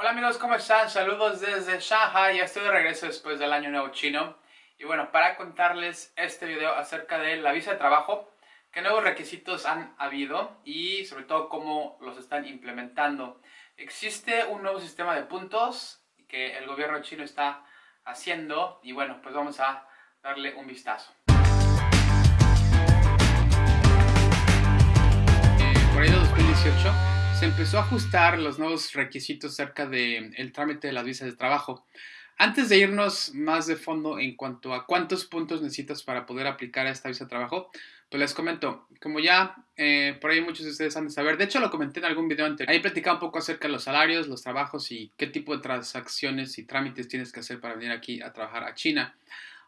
Hola amigos, ¿cómo están? Saludos desde Shanghai, ya estoy de regreso después del año nuevo chino. Y bueno, para contarles este video acerca de la visa de trabajo, qué nuevos requisitos han habido y sobre todo cómo los están implementando. Existe un nuevo sistema de puntos que el gobierno chino está haciendo y bueno, pues vamos a darle un vistazo. Eh, por ahí de 2018 se empezó a ajustar los nuevos requisitos acerca del el trámite de las visas de trabajo. Antes de irnos más de fondo en cuanto a cuántos puntos necesitas para poder aplicar a esta visa de trabajo, pues les comento, como ya eh, por ahí muchos de ustedes han de saber, de hecho lo comenté en algún video anterior, ahí platicaba un poco acerca de los salarios, los trabajos y qué tipo de transacciones y trámites tienes que hacer para venir aquí a trabajar a China.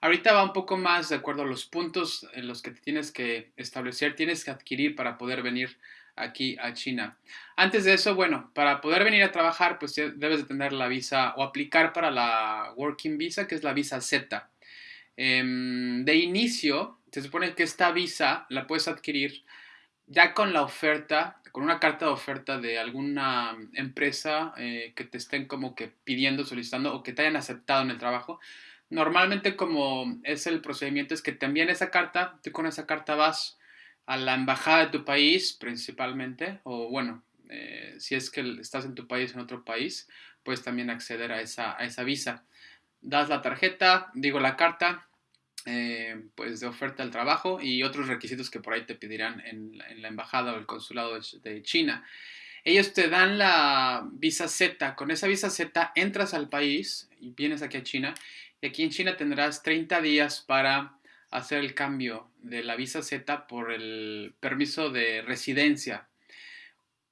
Ahorita va un poco más de acuerdo a los puntos en los que te tienes que establecer, tienes que adquirir para poder venir aquí a China. Antes de eso, bueno, para poder venir a trabajar, pues debes de tener la visa o aplicar para la Working Visa, que es la visa Z. Em, de inicio, se supone que esta visa la puedes adquirir ya con la oferta, con una carta de oferta de alguna empresa eh, que te estén como que pidiendo, solicitando o que te hayan aceptado en el trabajo. Normalmente como es el procedimiento es que te envían esa carta, tú con esa carta vas a la embajada de tu país principalmente, o bueno, eh, si es que estás en tu país en otro país, puedes también acceder a esa, a esa visa. Das la tarjeta, digo la carta, eh, pues de oferta al trabajo y otros requisitos que por ahí te pedirán en, la embajada o el consulado de, China. Ellos te dan la visa Z. Con esa visa Z entras al país y vienes aquí a China. Y aquí en China tendrás 30 días para hacer el cambio de la visa Z por el permiso de residencia.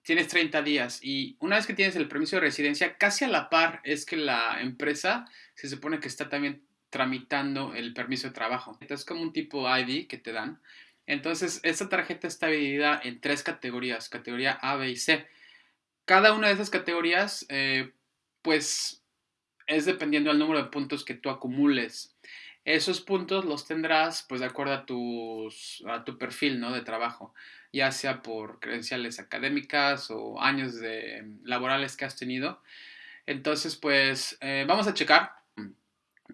Tienes 30 días y una vez que tienes el permiso de residencia, casi a la par es que la empresa se supone que está también tramitando el permiso de trabajo. Es como un tipo ID que te dan. Entonces, esta tarjeta está dividida en tres categorías, categoría A, B y C. Cada una de esas categorías, eh, pues, es dependiendo del número de puntos que tú acumules. Esos puntos los tendrás pues de acuerdo a, a tu perfil ¿no? de trabajo, ya sea por credenciales académicas o años de, laborales que has tenido. Entonces pues eh, vamos a checar.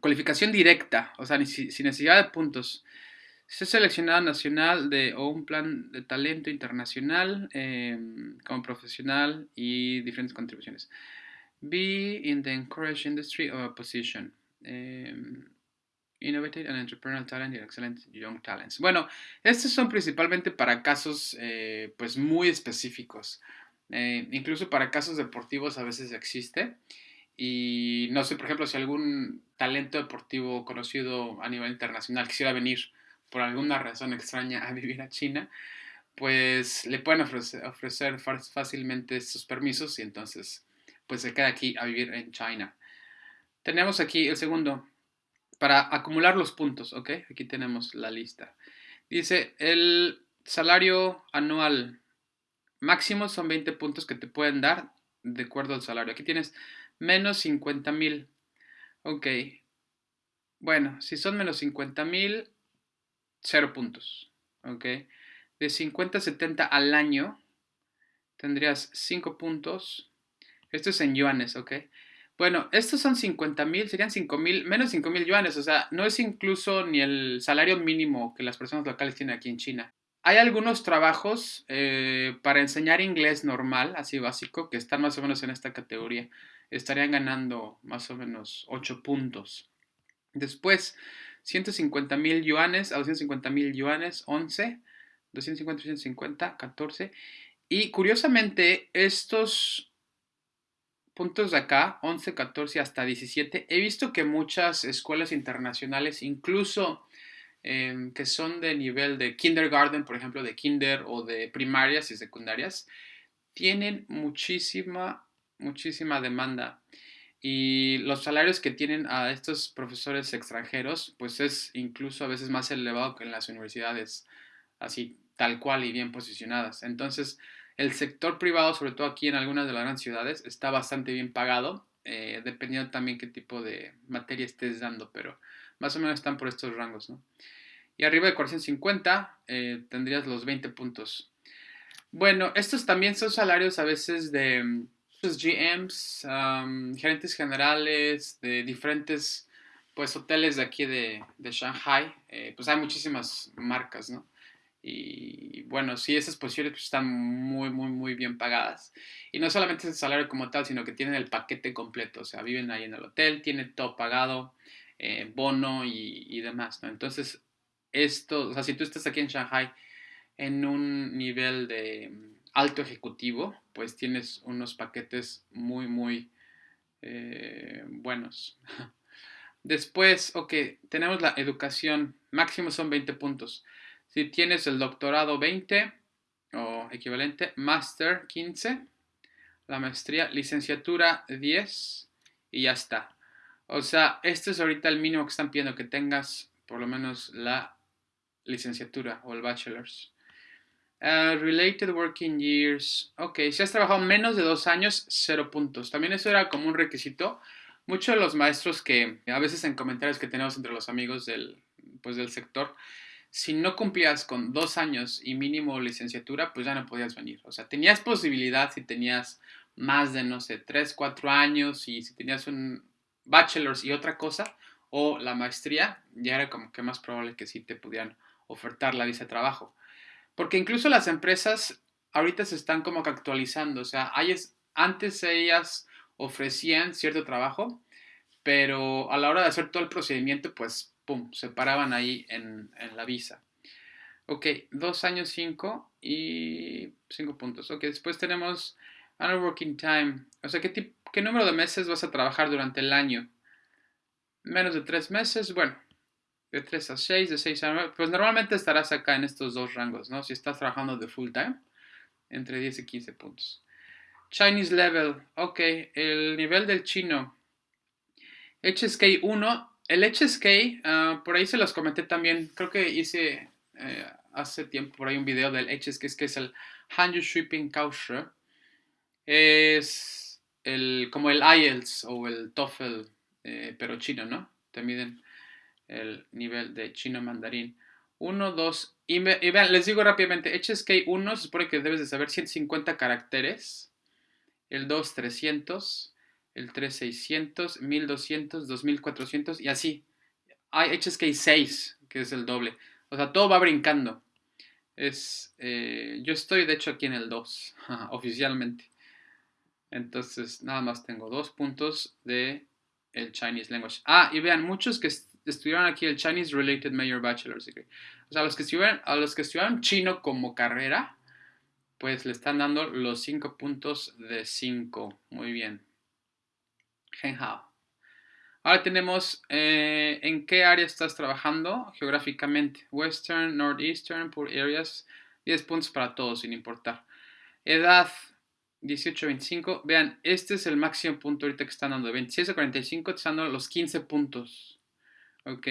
Cualificación directa, o sea, sin necesidad de puntos. Se seleccionado nacional de, o un plan de talento internacional em, como profesional y diferentes contribuciones. Be in the encouraged industry or position. Em, Innovative and Entrepreneurial Talent y Excellent Young Talents. Bueno, estos son principalmente para casos eh, pues muy específicos. Eh, incluso para casos deportivos a veces existe. Y no sé, por ejemplo, si algún talento deportivo conocido a nivel internacional quisiera venir por alguna razón extraña a vivir a China, pues le pueden ofrecer, ofrecer fácilmente estos permisos y entonces pues se queda aquí a vivir en China. Tenemos aquí el segundo, para acumular los puntos, ¿ok? Aquí tenemos la lista. Dice, el salario anual máximo son 20 puntos que te pueden dar de acuerdo al salario. Aquí tienes menos 50 mil. Ok. Bueno, si son menos 50 mil, 0 puntos. Ok. De 50 a 70 al año, tendrías 5 puntos. Esto es en yuanes, ok. Bueno, estos son 50 mil, serían 5 mil, menos 5 mil yuanes, o sea, no es incluso ni el salario mínimo que las personas locales tienen aquí en China. Hay algunos trabajos eh, para enseñar inglés normal, así básico, que están más o menos en esta categoría. Estarían ganando más o menos 8 puntos. Después, 150 mil yuanes a 250 mil yuanes, 11. 250, 250, 14. Y curiosamente, estos puntos de acá, 11, 14 hasta 17, he visto que muchas escuelas internacionales, incluso em, que son de nivel de kindergarten, por ejemplo, de kinder o de primarias y secundarias, tienen muchísima, muchísima demanda. Y los salarios que tienen a estos profesores extranjeros, pues es incluso a veces más elevado que en las universidades, así tal cual y bien posicionadas. Entonces, el sector privado, sobre todo aquí en algunas de las grandes ciudades, está bastante bien pagado, eh, dependiendo también qué tipo de materia estés dando, pero más o menos están por estos rangos, ¿no? Y arriba de 450 eh, tendrías los 20 puntos. Bueno, estos también son salarios a veces de, GMs, gerentes generales de diferentes pues hoteles de aquí de, de Shanghai, eh, pues hay muchísimas marcas, ¿no? Y bueno, sí, esas posiciones pues, están muy, muy, muy bien pagadas. Y no solamente es el salario como tal, sino que tienen el paquete completo. O sea, viven ahí en el hotel, tienen todo pagado, eh, bono y, demás. Entonces, esto, o sea, si tú estás aquí en Shanghai en un nivel de alto ejecutivo, pues tienes unos paquetes muy, muy eh, buenos. Después, ok, tenemos la educación, máximo son 20 puntos. Si tienes el doctorado 20 o equivalente, máster 15, la maestría, licenciatura 10 y ya está. O sea, este es ahorita el mínimo que están pidiendo, que tengas por lo menos la licenciatura o el bachelor's. Uh, related working years. Ok, si has trabajado menos de dos años, cero puntos. También eso era como un requisito muchos de los maestros que a veces en comentarios que tenemos entre los amigos del, pues, del sector, si no cumplías con dos años y mínimo licenciatura, pues ya no podías venir. O sea, tenías posibilidad si tenías más de, no sé, tres, cuatro años y si tenías un bachelor's y otra cosa, o la maestría, ya era como que más probable que sí te pudieran ofertar la visa de trabajo. Porque incluso las empresas ahorita se están como que actualizando. O sea, antes ellas ofrecían cierto trabajo, pero a la hora de hacer todo el procedimiento, pues, pum, se paraban ahí en, la visa. Ok, dos años, cinco y cinco puntos. Ok, después tenemos annual working time. O sea, ¿qué, ¿qué número de meses vas a trabajar durante el año? Menos de tres meses, bueno, de tres a seis, de seis a nueve. Pues normalmente estarás acá en estos dos rangos, ¿no? Si estás trabajando de full time, entre 10 y 15 puntos. Chinese level, ok, el nivel del chino. HSK 1, el HSK, ah, por ahí se los comenté también, creo que hice eh, hace tiempo por ahí un video del HSK, que es el Hanyu Shipping Kaushe. Es el, como el IELTS o el TOEFL, eh, pero chino, ¿no? Te miden el nivel de chino mandarín. 1, 2, y, vean, les digo rápidamente, HSK 1 se supone que debes de saber 150 caracteres el 2 300, el 3 600, 1200, 2400 y así. Hay HSK 6, que es el doble. O sea, todo va brincando. Es, eh, yo estoy de hecho aquí en el 2, oficialmente. Entonces, nada más tengo dos puntos de el Chinese Language. Ah, y vean, muchos que estudiaron aquí el Chinese Related Major Bachelor's Degree. O sea, los que estudiaron, a los que estudiaron chino como carrera, pues le están dando los 5 puntos de 5. Muy bien. Genhao. Ahora tenemos eh, en qué área estás trabajando geográficamente. Western, Northeastern, por areas. 10 puntos para todos, sin importar. Edad 18 25. Vean, este es el máximo punto ahorita que están dando. De 26 a 45 están dando los 15 puntos. Ok.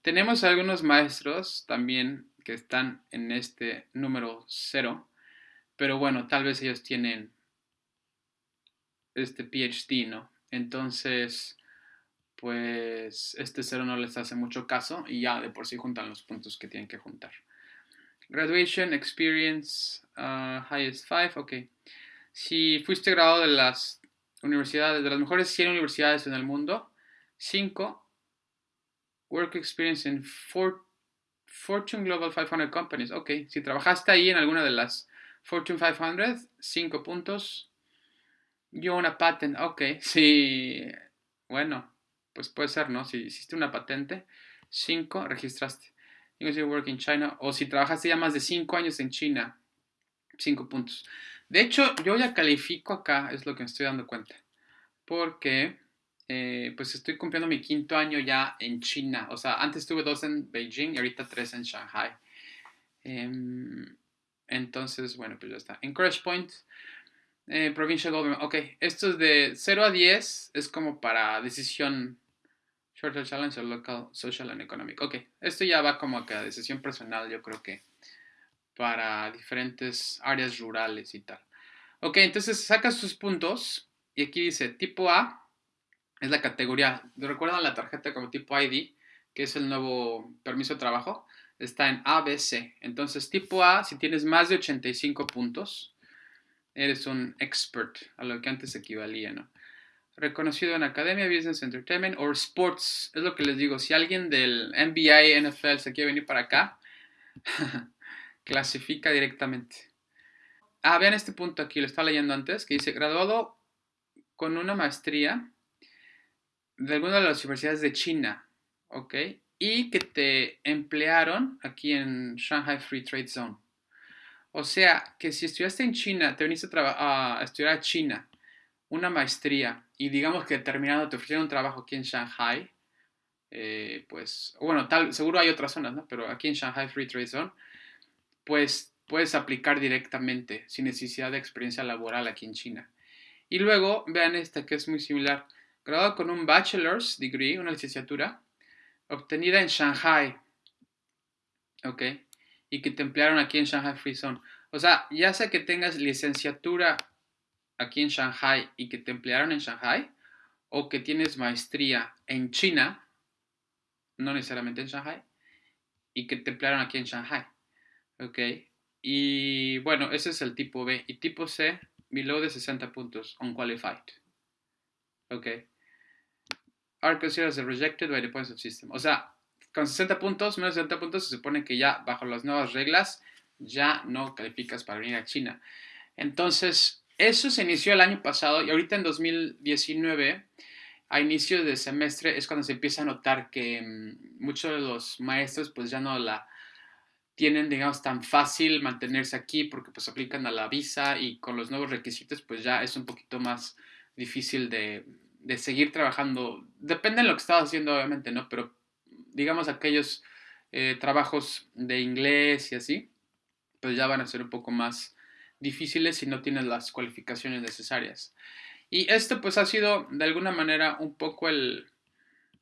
Tenemos algunos maestros también que están en este número 0 pero bueno, tal vez ellos tienen este PhD, ¿no? Entonces, pues este cero no les hace mucho caso y ya de por sí juntan los puntos que tienen que juntar. Graduation, experience, uh, highest five, ok. Si fuiste graduado de las universidades, de las mejores 100 universidades en el mundo, 5. Work experience in Fortune Global 500 companies, ok. Si trabajaste ahí en alguna de las Fortune 500, 5 puntos. Yo una patent, ok, sí, bueno, pues puede ser, ¿no? Si hiciste una patente, 5, registraste. you work in China, o si trabajaste ya más de 5 años en China, 5 puntos. De hecho, yo ya califico acá, es lo que me estoy dando cuenta, porque eh, pues estoy cumpliendo mi quinto año ya en China. O sea, antes tuve dos en Beijing y ahorita tres en Shanghai. Em, entonces, bueno, pues ya está. Encourage Point, eh, Provincial Government. Ok, esto es de 0 a 10, es como para decisión Short Challenge o Local Social and Economic. Ok, esto ya va como a decisión personal, yo creo que para diferentes áreas rurales y tal. Ok, entonces sacas sus puntos y aquí dice tipo A es la categoría. ¿Recuerdan la tarjeta como tipo ID? Que es el nuevo permiso de trabajo está en ABC. Entonces, tipo A, si tienes más de 85 puntos, eres un expert, a lo que antes equivalía, ¿no? Reconocido en academia, business, entertainment o sports. Es lo que les digo, si alguien del NBA, NFL se quiere venir para acá, clasifica directamente. Ah, vean este punto aquí, lo estaba leyendo antes, que dice, graduado con una maestría de alguna de las universidades de China, ¿ok? Y que te emplearon aquí en Shanghai Free Trade Zone. O sea, que si estudiaste en China, te viniste a, estudiar a China, una maestría, y digamos que terminando te ofrecieron un trabajo aquí en Shanghai, eh, pues, bueno, tal, seguro hay otras zonas, ¿no? Pero aquí en Shanghai Free Trade Zone, pues puedes aplicar directamente, sin necesidad de experiencia laboral aquí en China. Y luego, vean esta que es muy similar, graduado con un bachelor's degree, una licenciatura, obtenida en Shanghai, ¿ok? Y que te emplearon aquí en Shanghai Free Zone. O sea, ya sea que tengas licenciatura aquí en Shanghai y que te emplearon en Shanghai, o que tienes maestría en China, no necesariamente en Shanghai, y que te emplearon aquí en Shanghai. ¿Ok? Y bueno, ese es el tipo B. Y tipo C, below de 60 puntos, unqualified. ¿Ok? Are considered as rejected by the points of system. O sea, con 60 puntos, menos de 60 puntos, se supone que ya bajo las nuevas reglas ya no calificas para venir a China. Entonces, eso se inició el año pasado y ahorita en 2019, a inicio de semestre, es cuando se empieza a notar que mm, muchos de los maestros pues ya no la tienen, digamos, tan fácil mantenerse aquí porque pues aplican a la visa y con los nuevos requisitos pues ya es un poquito más difícil de, de seguir trabajando. Depende de lo que estás haciendo, obviamente, ¿no? Pero digamos, aquellos eh, trabajos de inglés y así, pues ya van a ser un poco más difíciles si no tienes las cualificaciones necesarias. Y esto pues ha sido de alguna manera un poco el...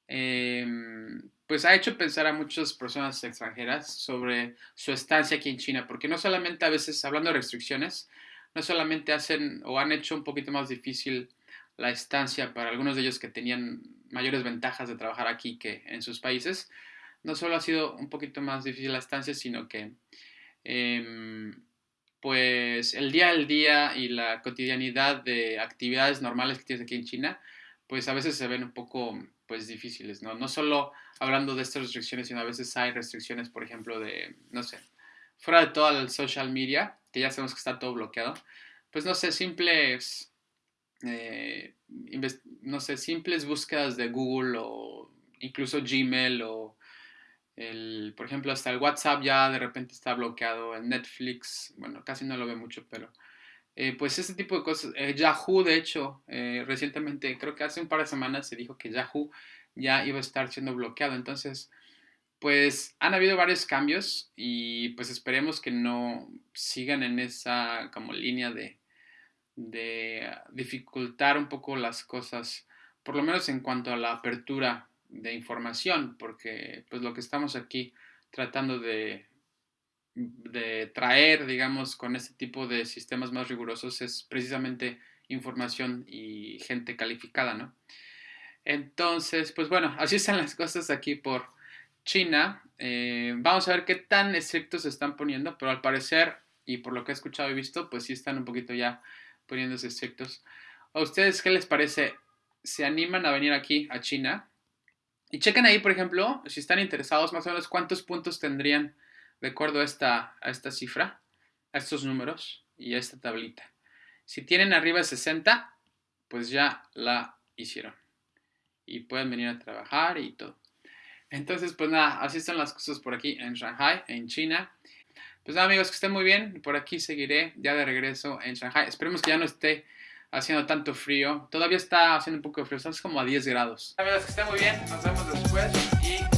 Em, pues ha hecho pensar a muchas personas extranjeras sobre su estancia aquí en China, porque no solamente a veces, hablando de restricciones, no solamente hacen o han hecho un poquito más difícil la estancia para algunos de ellos que tenían mayores ventajas de trabajar aquí que en sus países, no solo ha sido un poquito más difícil la estancia, sino que em, pues el día al día y la cotidianidad de actividades normales que tienes aquí en China, pues a veces se ven un poco pues difíciles, ¿no? No solo hablando de estas restricciones, sino a veces hay restricciones, por ejemplo, de, no sé, fuera de todo el social media, que ya sabemos que está todo bloqueado, pues no sé, simples eh, no sé, simples búsquedas de Google o incluso Gmail o el, por ejemplo, hasta el WhatsApp ya de repente está bloqueado, el Netflix, bueno, casi no lo ve mucho, pero eh, pues ese tipo de cosas. Eh, Yahoo, de hecho, recientemente, creo que hace un par de semanas se dijo que Yahoo ya iba a estar siendo bloqueado. Entonces, pues han habido varios cambios y pues esperemos que no sigan en esa como línea de, de dificultar un poco las cosas, por lo menos en cuanto a la apertura de información, porque pues lo que estamos aquí tratando de, de traer, digamos, con este tipo de sistemas más rigurosos es precisamente información y gente calificada, ¿no? Entonces, pues bueno, así están las cosas aquí por China. Eh, vamos a ver qué tan estrictos se están poniendo, pero al parecer, y por lo que he escuchado y visto, pues sí están un poquito ya poniéndose estrictos. ¿A ustedes qué les parece? ¿Se animan a venir aquí, a China? Y chequen ahí, por ejemplo, si están interesados, más o menos cuántos puntos tendrían de acuerdo a esta, a esta cifra, a estos números y a esta tablita. Si tienen arriba de 60, pues ya la hicieron. Y pueden venir a trabajar y todo. Entonces, pues nada, así están las cosas por aquí en Shanghai, en China. Pues nada, amigos, que estén muy bien. Por aquí seguiré ya de regreso en Shanghai. Esperemos que ya no esté haciendo tanto frío. Todavía está haciendo un poco de frío, estamos como a 10 grados. Amigos, que estén muy bien. Nos vemos después y